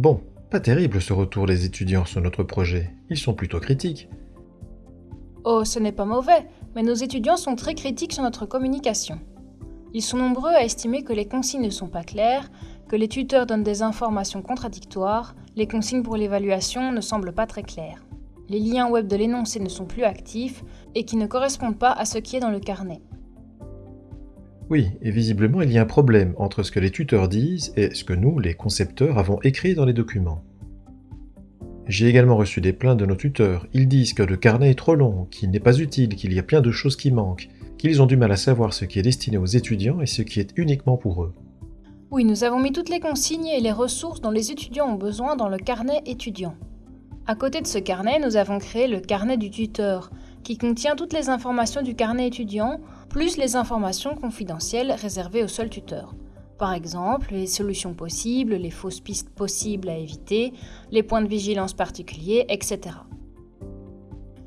Bon, pas terrible ce retour des étudiants sur notre projet. Ils sont plutôt critiques. Oh, ce n'est pas mauvais, mais nos étudiants sont très critiques sur notre communication. Ils sont nombreux à estimer que les consignes ne sont pas claires, que les tuteurs donnent des informations contradictoires, les consignes pour l'évaluation ne semblent pas très claires. Les liens web de l'énoncé ne sont plus actifs et qui ne correspondent pas à ce qui est dans le carnet. Oui, et visiblement il y a un problème entre ce que les tuteurs disent et ce que nous, les concepteurs, avons écrit dans les documents. J'ai également reçu des plaintes de nos tuteurs. Ils disent que le carnet est trop long, qu'il n'est pas utile, qu'il y a plein de choses qui manquent, qu'ils ont du mal à savoir ce qui est destiné aux étudiants et ce qui est uniquement pour eux. Oui, nous avons mis toutes les consignes et les ressources dont les étudiants ont besoin dans le carnet étudiant. À côté de ce carnet, nous avons créé le carnet du tuteur, qui contient toutes les informations du carnet étudiant, plus les informations confidentielles réservées au seul tuteur. Par exemple, les solutions possibles, les fausses pistes possibles à éviter, les points de vigilance particuliers, etc.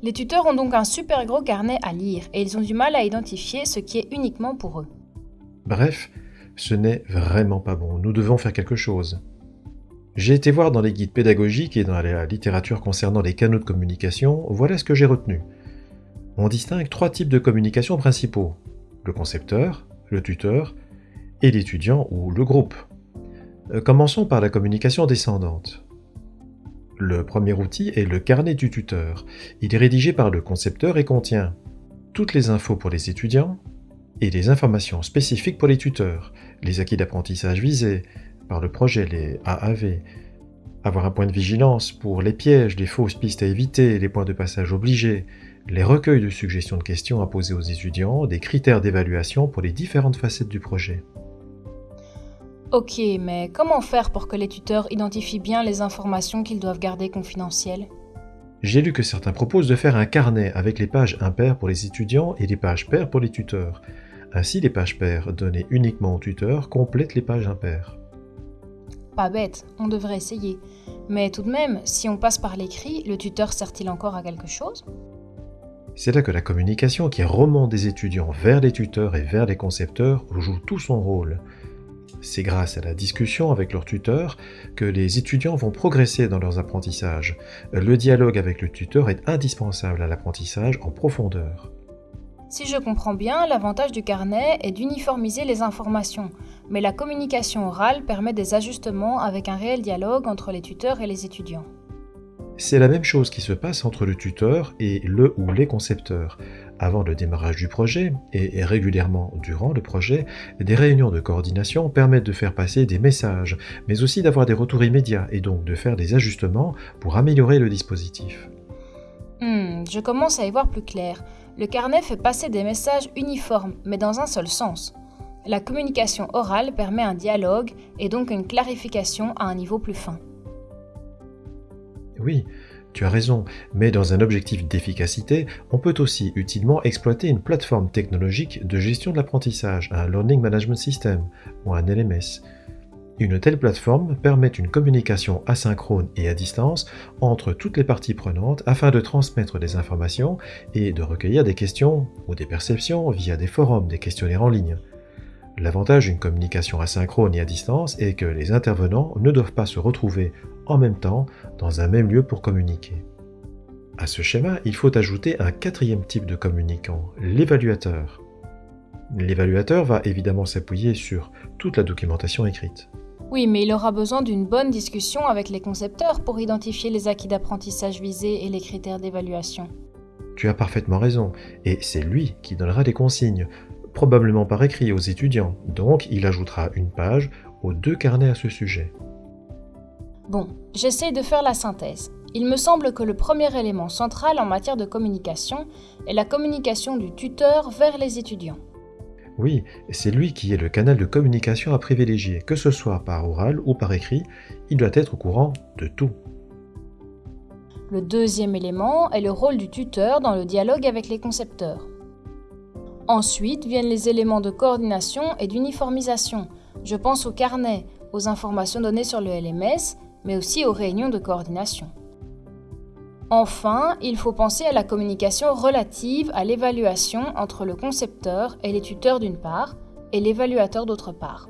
Les tuteurs ont donc un super gros carnet à lire et ils ont du mal à identifier ce qui est uniquement pour eux. Bref, ce n'est vraiment pas bon, nous devons faire quelque chose. J'ai été voir dans les guides pédagogiques et dans la littérature concernant les canaux de communication, voilà ce que j'ai retenu. On distingue trois types de communication principaux. Le concepteur, le tuteur et l'étudiant ou le groupe. Euh, commençons par la communication descendante. Le premier outil est le carnet du tuteur. Il est rédigé par le concepteur et contient toutes les infos pour les étudiants et les informations spécifiques pour les tuteurs, les acquis d'apprentissage visés par le projet, les AAV, avoir un point de vigilance pour les pièges, les fausses pistes à éviter, les points de passage obligés, les recueils de suggestions de questions à poser aux étudiants, des critères d'évaluation pour les différentes facettes du projet. Ok, mais comment faire pour que les tuteurs identifient bien les informations qu'ils doivent garder confidentielles? J'ai lu que certains proposent de faire un carnet avec les pages impaires pour les étudiants et les pages paires pour les tuteurs. Ainsi, les pages paires données uniquement aux tuteurs complètent les pages impaires. Pas bête, on devrait essayer. Mais tout de même, si on passe par l'écrit, le tuteur sert-il encore à quelque chose? C'est là que la communication qui remonte des étudiants vers les tuteurs et vers les concepteurs joue tout son rôle. C'est grâce à la discussion avec leur tuteur que les étudiants vont progresser dans leurs apprentissages. Le dialogue avec le tuteur est indispensable à l'apprentissage en profondeur. Si je comprends bien, l'avantage du carnet est d'uniformiser les informations, mais la communication orale permet des ajustements avec un réel dialogue entre les tuteurs et les étudiants. C'est la même chose qui se passe entre le tuteur et le ou les concepteurs. Avant le démarrage du projet, et régulièrement durant le projet, des réunions de coordination permettent de faire passer des messages, mais aussi d'avoir des retours immédiats et donc de faire des ajustements pour améliorer le dispositif. Hmm, je commence à y voir plus clair. Le carnet fait passer des messages uniformes, mais dans un seul sens. La communication orale permet un dialogue et donc une clarification à un niveau plus fin. Oui, tu as raison, mais dans un objectif d'efficacité, on peut aussi utilement exploiter une plateforme technologique de gestion de l'apprentissage, un Learning Management System ou un LMS. Une telle plateforme permet une communication asynchrone et à distance entre toutes les parties prenantes afin de transmettre des informations et de recueillir des questions ou des perceptions via des forums, des questionnaires en ligne. L'avantage d'une communication asynchrone et à distance est que les intervenants ne doivent pas se retrouver en même temps dans un même lieu pour communiquer. À ce schéma, il faut ajouter un quatrième type de communicant, l'évaluateur. L'évaluateur va évidemment s'appuyer sur toute la documentation écrite. Oui, mais il aura besoin d'une bonne discussion avec les concepteurs pour identifier les acquis d'apprentissage visés et les critères d'évaluation. Tu as parfaitement raison, et c'est lui qui donnera des consignes, probablement par écrit aux étudiants, donc il ajoutera une page aux deux carnets à ce sujet. Bon, j'essaie de faire la synthèse. Il me semble que le premier élément central en matière de communication est la communication du tuteur vers les étudiants. Oui, c'est lui qui est le canal de communication à privilégier, que ce soit par oral ou par écrit, il doit être au courant de tout. Le deuxième élément est le rôle du tuteur dans le dialogue avec les concepteurs. Ensuite viennent les éléments de coordination et d'uniformisation. Je pense au carnet, aux informations données sur le LMS, mais aussi aux réunions de coordination. Enfin, il faut penser à la communication relative à l'évaluation entre le concepteur et les tuteurs d'une part, et l'évaluateur d'autre part.